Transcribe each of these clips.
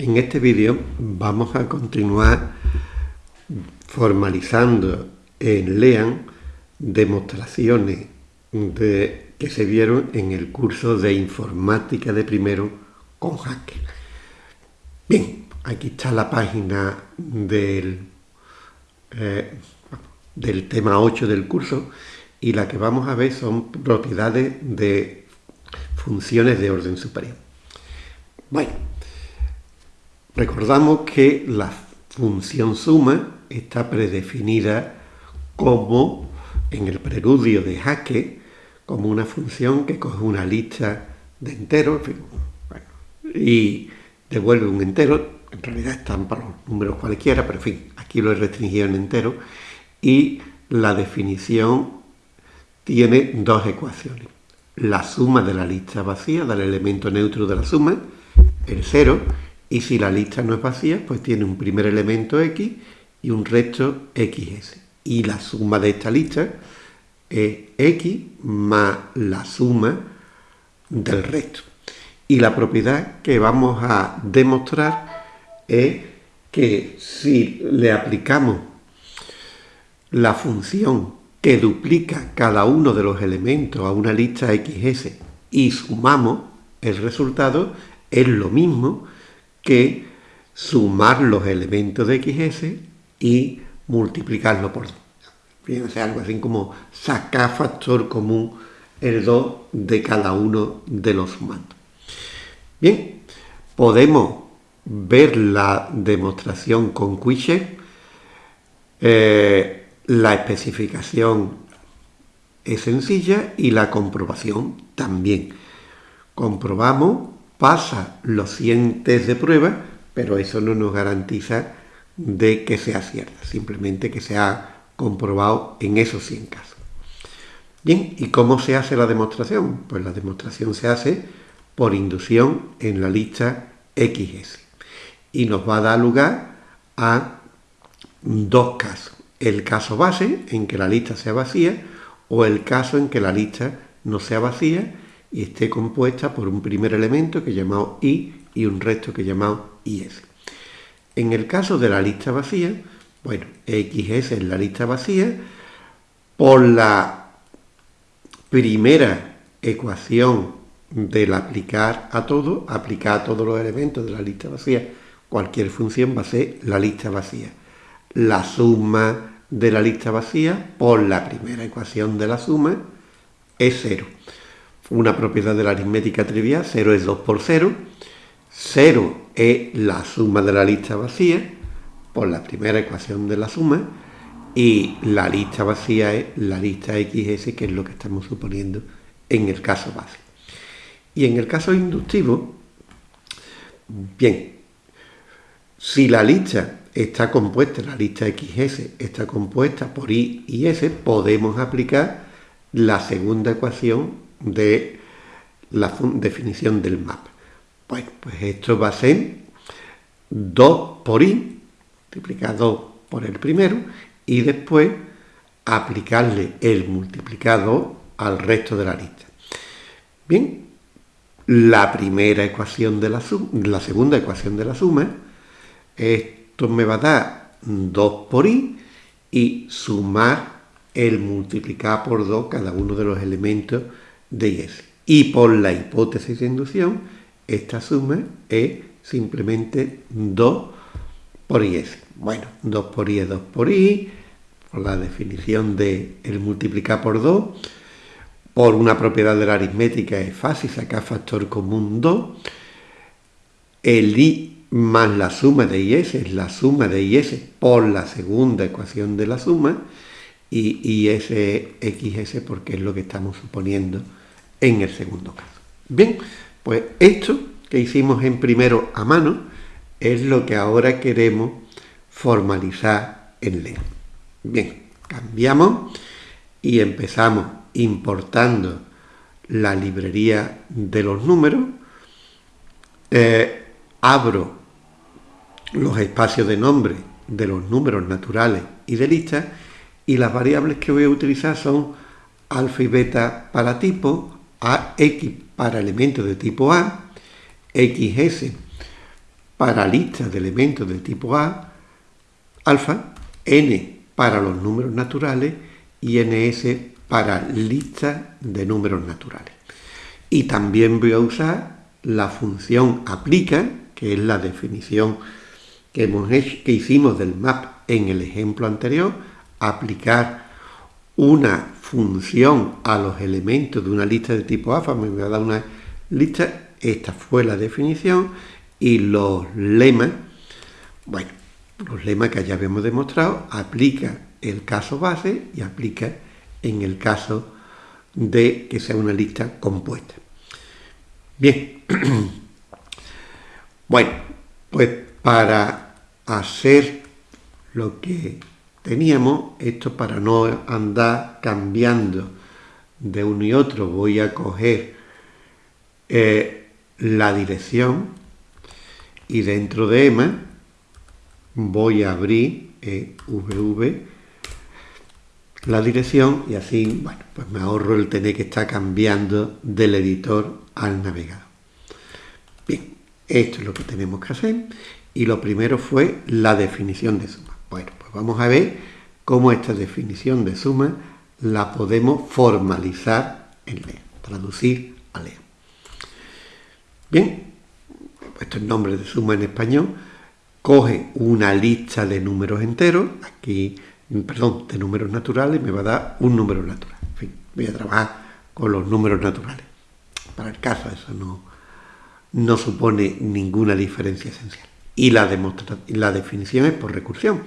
En este vídeo vamos a continuar formalizando en LEAN demostraciones de, que se vieron en el curso de informática de primero con Haskell. Bien, aquí está la página del, eh, del tema 8 del curso y la que vamos a ver son propiedades de funciones de orden superior. Bueno, Recordamos que la función suma está predefinida como, en el preludio de Jaque, como una función que coge una lista de enteros y devuelve un entero, en realidad están para los números cualquiera, pero en fin, aquí lo he restringido en entero, y la definición tiene dos ecuaciones. La suma de la lista vacía, del elemento neutro de la suma, el cero, y si la lista no es vacía, pues tiene un primer elemento X y un resto XS. Y la suma de esta lista es X más la suma del resto. Y la propiedad que vamos a demostrar es que si le aplicamos la función que duplica cada uno de los elementos a una lista XS y sumamos el resultado, es lo mismo sumar los elementos de XS y multiplicarlo por 2. Fíjense, algo así como sacar factor común el 2 de cada uno de los sumandos. Bien, podemos ver la demostración con Quiche. Eh, la especificación es sencilla y la comprobación también. Comprobamos pasa los 100 test de prueba, pero eso no nos garantiza de que sea cierta, simplemente que se ha comprobado en esos 100 casos. Bien, ¿y cómo se hace la demostración? Pues la demostración se hace por inducción en la lista XS y nos va a dar lugar a dos casos. El caso base, en que la lista sea vacía, o el caso en que la lista no sea vacía y esté compuesta por un primer elemento que llamado i y un resto que llamado is. En el caso de la lista vacía, bueno, xs es la lista vacía, por la primera ecuación del aplicar a todo, aplicar a todos los elementos de la lista vacía, cualquier función va a ser la lista vacía. La suma de la lista vacía por la primera ecuación de la suma es cero una propiedad de la aritmética trivial, 0 es 2 por 0, 0 es la suma de la lista vacía por la primera ecuación de la suma y la lista vacía es la lista XS, que es lo que estamos suponiendo en el caso base. Y en el caso inductivo, bien, si la lista está compuesta, la lista XS está compuesta por I y S, podemos aplicar la segunda ecuación de la definición del map. Bueno, pues esto va a ser 2 por i, multiplicado por el primero, y después aplicarle el multiplicado al resto de la lista. Bien, la primera ecuación de la suma, la segunda ecuación de la suma, esto me va a dar 2 por i y sumar el multiplicar por 2 cada uno de los elementos de IS. Y por la hipótesis de inducción, esta suma es simplemente 2 por IS. Bueno, 2 por I es 2 por I, por la definición de el multiplicar por 2, por una propiedad de la aritmética es fácil sacar factor común 2, el I más la suma de IS es la suma de IS por la segunda ecuación de la suma, y IS es XS porque es lo que estamos suponiendo en el segundo caso. Bien, pues esto que hicimos en primero a mano es lo que ahora queremos formalizar en LEA. Bien, cambiamos y empezamos importando la librería de los números, eh, abro los espacios de nombre de los números naturales y de lista y las variables que voy a utilizar son alfa y beta para tipo, AX para elementos de tipo A, XS para listas de elementos del tipo A, alfa, n para los números naturales y ns para listas de números naturales. Y también voy a usar la función aplica, que es la definición que, que hicimos del map en el ejemplo anterior, aplicar una función a los elementos de una lista de tipo alfa, me voy a dar una lista, esta fue la definición, y los lemas, bueno, los lemas que ya habíamos demostrado, aplica el caso base y aplica en el caso de que sea una lista compuesta. Bien, bueno, pues para hacer lo que teníamos, esto para no andar cambiando de uno y otro, voy a coger eh, la dirección y dentro de EMA voy a abrir EVV la dirección y así, bueno, pues me ahorro el tener que estar cambiando del editor al navegador. Bien, esto es lo que tenemos que hacer y lo primero fue la definición de suma. Bueno, pues vamos a ver cómo esta definición de suma la podemos formalizar en LEA, traducir a LEA. Bien, esto es nombre de suma en español, coge una lista de números enteros, aquí, perdón, de números naturales, me va a dar un número natural. En fin, voy a trabajar con los números naturales. Para el caso eso no, no supone ninguna diferencia esencial. Y la, la definición es por recursión.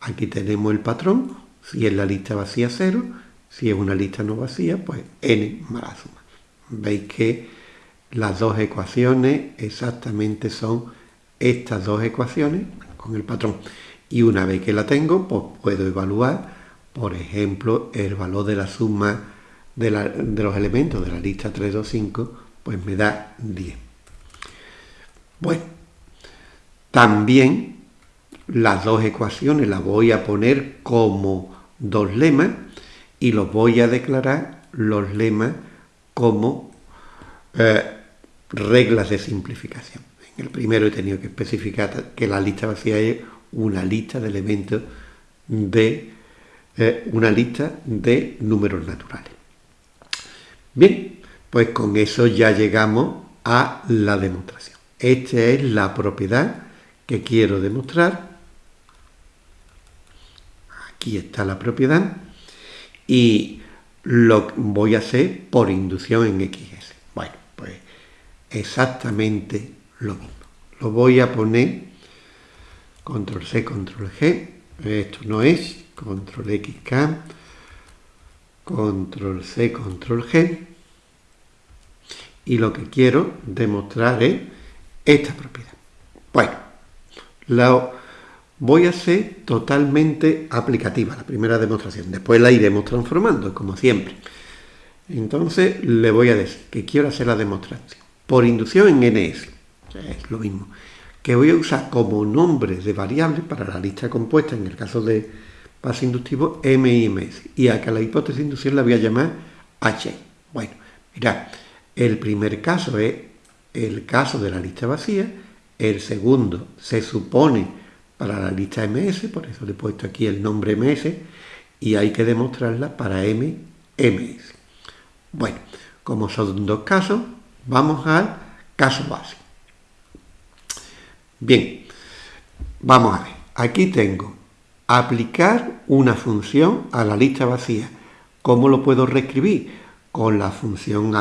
Aquí tenemos el patrón, si es la lista vacía 0, si es una lista no vacía, pues n más la suma. Veis que las dos ecuaciones exactamente son estas dos ecuaciones con el patrón. Y una vez que la tengo, pues puedo evaluar, por ejemplo, el valor de la suma de, los elementos de la lista 3, 2, 5, pues me da 10. Bueno, también las dos ecuaciones las voy a poner como dos lemas y los voy a declarar los lemas como eh, reglas de simplificación. En el primero he tenido que especificar que la lista vacía es una lista de elementos de eh, una lista de números naturales. Bien, pues con eso ya llegamos a la demostración. Esta es la propiedad que quiero demostrar. Aquí está la propiedad. Y lo voy a hacer por inducción en XS. Bueno, pues exactamente lo mismo. Lo voy a poner control C, control G. Esto no es control XK, control C, control G. Y lo que quiero demostrar es esta propiedad. Bueno, la voy a hacer totalmente aplicativa, la primera demostración. Después la iremos transformando, como siempre. Entonces le voy a decir que quiero hacer la demostración por inducción en NS. Es lo mismo. Que voy a usar como nombre de variables para la lista compuesta, en el caso de paso inductivo, M y MS. Y acá la hipótesis de inducción la voy a llamar H. Bueno, mirad, el primer caso es el caso de la lista vacía, el segundo se supone para la lista MS, por eso le he puesto aquí el nombre MS, y hay que demostrarla para M, MS. Bueno, como son dos casos, Vamos al caso base. Bien, vamos a ver. Aquí tengo aplicar una función a la lista vacía. ¿Cómo lo puedo reescribir? Con la función,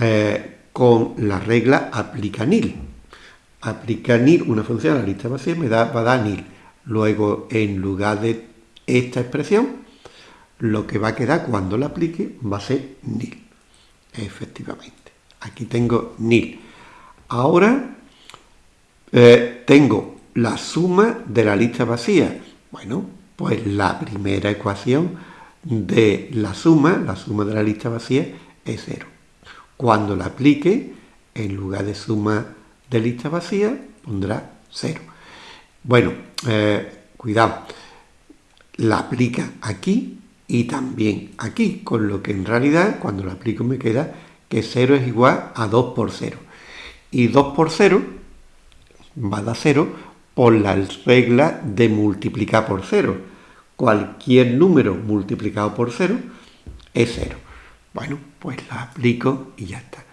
eh, con la regla aplica nil. Aplica nil, una función a la lista vacía, me da, va a dar nil. Luego, en lugar de esta expresión, lo que va a quedar cuando la aplique va a ser nil. Efectivamente. Aquí tengo nil. Ahora eh, tengo la suma de la lista vacía. Bueno, pues la primera ecuación de la suma, la suma de la lista vacía, es cero. Cuando la aplique, en lugar de suma de lista vacía, pondrá cero. Bueno, eh, cuidado, la aplica aquí y también aquí, con lo que en realidad cuando la aplico me queda que 0 es igual a 2 por 0. Y 2 por 0, va a dar 0 por la regla de multiplicar por 0. Cualquier número multiplicado por 0 es 0. Bueno, pues la aplico y ya está.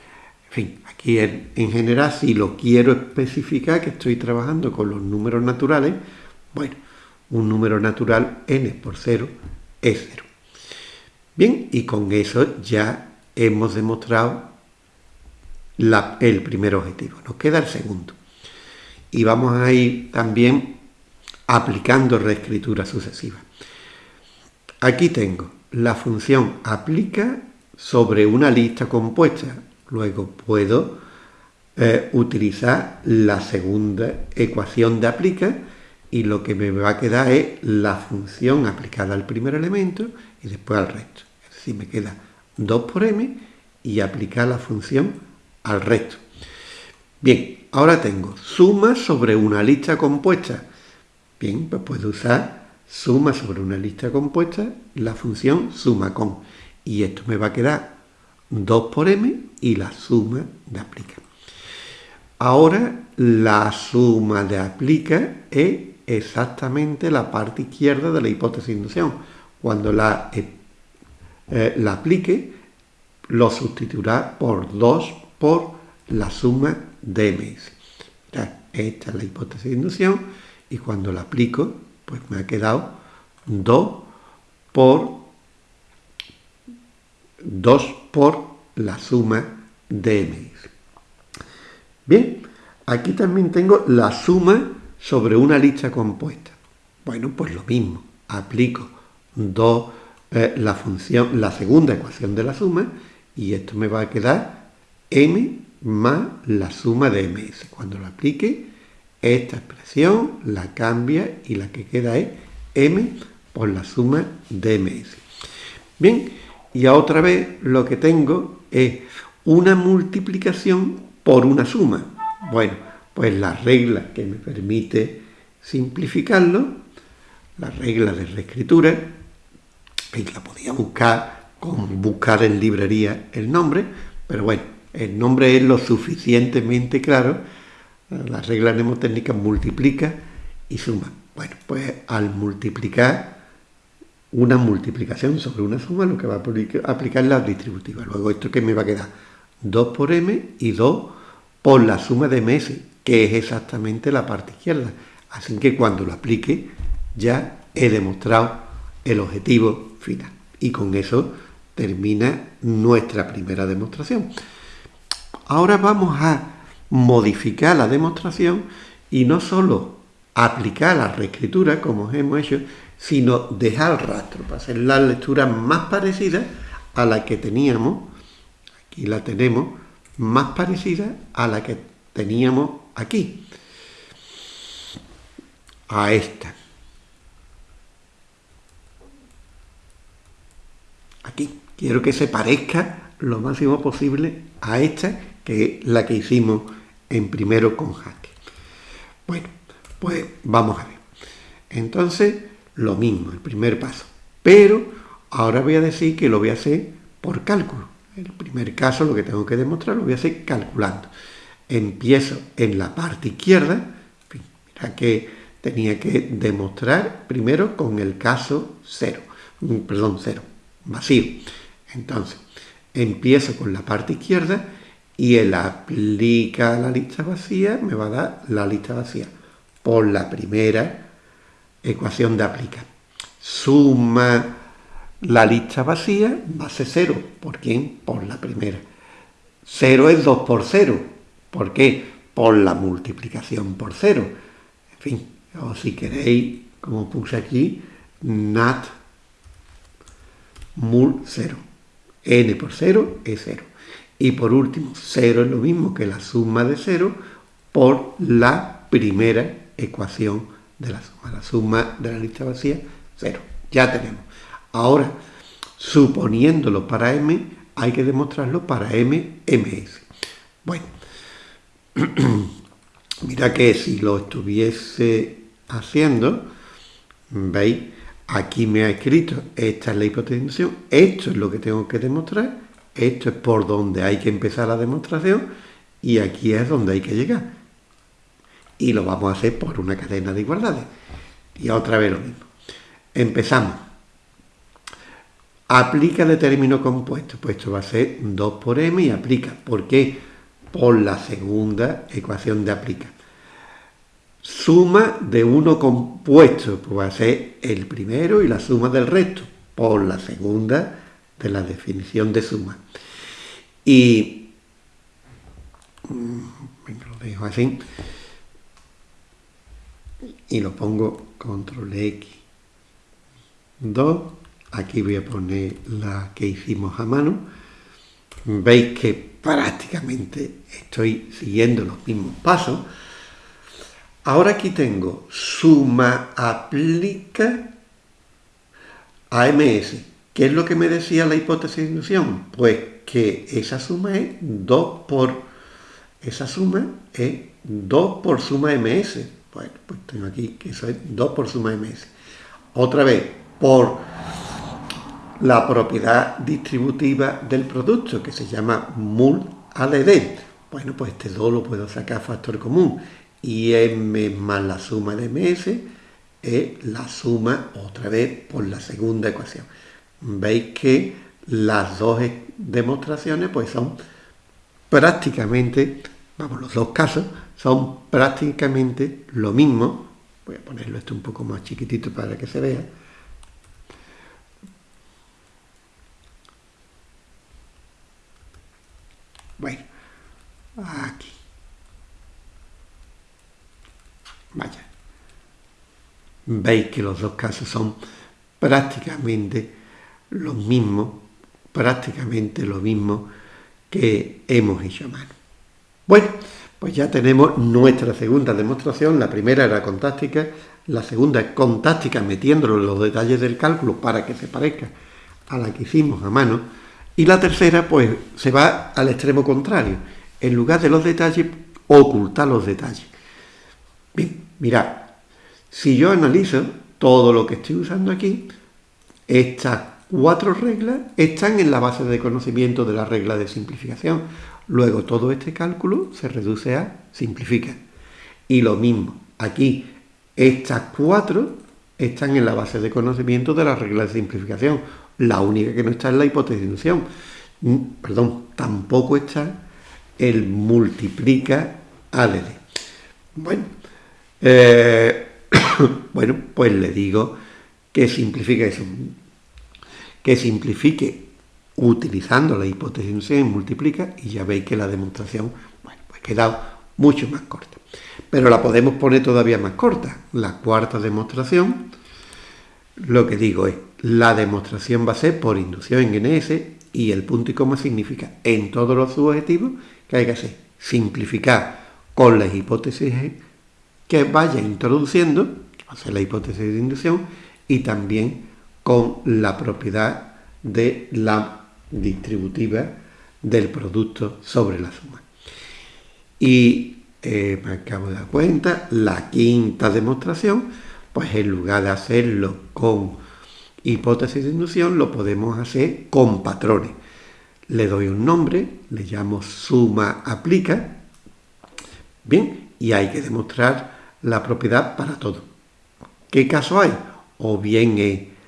En fin, aquí en, en general, si lo quiero especificar, que estoy trabajando con los números naturales, bueno, un número natural n por 0 es 0. Bien, y con eso ya hemos demostrado el primer objetivo. Nos queda el segundo. Y vamos a ir también aplicando reescritura sucesiva. Aquí tengo la función aplica sobre una lista compuesta. Luego puedo eh, utilizar la segunda ecuación de aplica y lo que me va a quedar es la función aplicada al primer elemento y después al resto. Es decir, me queda 2 por m y aplicar la función al resto. Bien, ahora tengo suma sobre una lista compuesta. Bien, pues puedo usar suma sobre una lista compuesta, la función suma con. Y esto me va a quedar 2 por m y la suma de aplica. Ahora la suma de aplica es exactamente la parte izquierda de la hipótesis de inducción. Cuando la, eh, eh, la aplique, lo sustituirá por 2 por la suma de ms. esta es la hipótesis de inducción y cuando la aplico, pues me ha quedado 2 por 2 por la suma de ms. Bien, aquí también tengo la suma sobre una lista compuesta. Bueno, pues lo mismo, aplico 2 eh, la función, la segunda ecuación de la suma y esto me va a quedar m más la suma de ms. Cuando lo aplique, esta expresión la cambia y la que queda es m por la suma de ms. Bien, y otra vez lo que tengo es una multiplicación por una suma. Bueno, pues la regla que me permite simplificarlo, la regla de reescritura, y la podía buscar con buscar en librería el nombre, pero bueno, el nombre es lo suficientemente claro, la regla mnemotécnica multiplica y suma. Bueno, pues al multiplicar una multiplicación sobre una suma, lo que va a aplicar la distributiva. Luego esto que me va a quedar 2 por m y 2 por la suma de ms, que es exactamente la parte izquierda. Así que cuando lo aplique ya he demostrado el objetivo final. Y con eso termina nuestra primera demostración. Ahora vamos a modificar la demostración y no solo aplicar la reescritura como hemos hecho, sino dejar rastro para hacer la lectura más parecida a la que teníamos, aquí la tenemos, más parecida a la que teníamos aquí, a esta. Aquí. Quiero que se parezca lo máximo posible a esta, que es la que hicimos en primero con jaque. Bueno, pues vamos a ver. Entonces, lo mismo, el primer paso. Pero ahora voy a decir que lo voy a hacer por cálculo. El primer caso, lo que tengo que demostrar lo voy a hacer calculando empiezo en la parte izquierda, mira que tenía que demostrar primero con el caso cero, mm, perdón, cero, vacío. Entonces, empiezo con la parte izquierda y el aplica la lista vacía me va a dar la lista vacía por la primera ecuación de aplica. Suma la lista vacía, base cero. ¿Por quién? Por la primera. Cero es 2 por 0, ¿Por qué? Por la multiplicación por cero. En fin, o si queréis, como puse aquí, nat mul 0. n por 0 es 0. Y por último, 0 es lo mismo que la suma de 0 por la primera ecuación de la suma. La suma de la lista vacía, 0. Ya tenemos. Ahora, suponiéndolo para m, hay que demostrarlo para m, ms. Bueno, Mira que si lo estuviese haciendo, ¿veis? Aquí me ha escrito, esta es la hipotensión, esto es lo que tengo que demostrar, esto es por donde hay que empezar la demostración y aquí es donde hay que llegar. Y lo vamos a hacer por una cadena de igualdades. Y otra vez lo mismo. Empezamos. Aplica de término compuesto. Pues esto va a ser 2 por m y aplica. ¿Por qué? Por la segunda ecuación de aplica. Suma de uno compuesto. Pues va a ser el primero y la suma del resto. Por la segunda de la definición de suma. Y mm, lo dejo así y lo pongo control X. 2 aquí voy a poner la que hicimos a mano. Veis que prácticamente estoy siguiendo los mismos pasos. Ahora aquí tengo suma aplica AMS ¿qué es lo que me decía la hipótesis de inducción? pues que esa suma es 2 por esa suma es 2 por suma ms bueno, pues tengo aquí que es 2 por suma ms. Otra vez, por la propiedad distributiva del producto, que se llama mul ADD. Bueno, pues este 2 lo puedo sacar factor común. Y m más la suma de ms es la suma, otra vez, por la segunda ecuación. Veis que las dos demostraciones pues son prácticamente, vamos, los dos casos son prácticamente lo mismo. Voy a ponerlo esto un poco más chiquitito para que se vea. Bueno, aquí. Vaya. Veis que los dos casos son prácticamente lo mismo, prácticamente lo mismo que hemos hecho a mano. Bueno, pues ya tenemos nuestra segunda demostración, la primera era con táctica, la segunda es con táctica metiéndolo en los detalles del cálculo para que se parezca a la que hicimos a mano, y la tercera pues se va al extremo contrario, en lugar de los detalles, ocultar los detalles. Bien, mirad, si yo analizo todo lo que estoy usando aquí, estas cuatro reglas están en la base de conocimiento de la regla de simplificación. Luego todo este cálculo se reduce a simplifica. Y lo mismo, aquí estas cuatro están en la base de conocimiento de la regla de simplificación. La única que no está es la inducción. Mm, perdón, tampoco está el multiplica ADD. Bueno, eh, bueno, pues le digo que simplifica eso. Que simplifique utilizando la hipótesis de multiplica y ya veis que la demostración, bueno, pues queda mucho más corta. Pero la podemos poner todavía más corta. La cuarta demostración, lo que digo es, la demostración va a ser por inducción en NS y el punto y coma significa en todos los subjetivos que hay que hacer simplificar con las hipótesis que vaya introduciendo, ser la hipótesis de inducción, y también con la propiedad de la distributiva del producto sobre la suma. Y eh, me acabo de dar cuenta, la quinta demostración, pues en lugar de hacerlo con hipótesis de inducción, lo podemos hacer con patrones. Le doy un nombre, le llamo suma aplica, bien, y hay que demostrar la propiedad para todo. ¿Qué caso hay? O bien es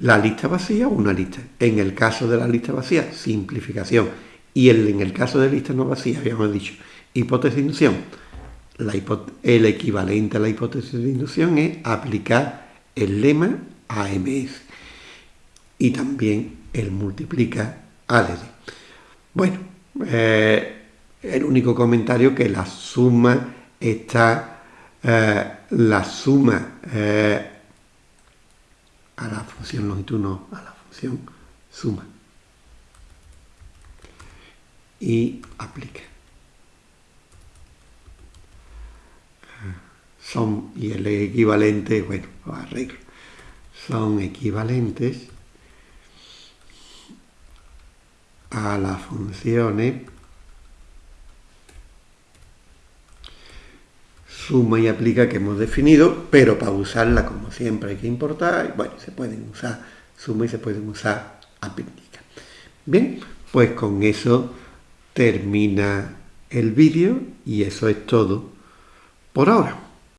la lista vacía o una lista. En el caso de la lista vacía, simplificación. Y en el caso de lista no vacía, habíamos dicho, hipótesis de inducción. el equivalente a la hipótesis de inducción es aplicar el lema AMS. Y también el multiplica ADD. Bueno, eh, el único comentario que la suma está, eh, la suma eh, a la función longitud, no, a la función suma. Y aplica. Son, y el equivalente, bueno, lo arreglo, son equivalentes a las funciones suma y aplica que hemos definido, pero para usarla como siempre hay que importar, bueno, se pueden usar suma y se pueden usar aplica. Bien, pues con eso termina el vídeo y eso es todo por ahora.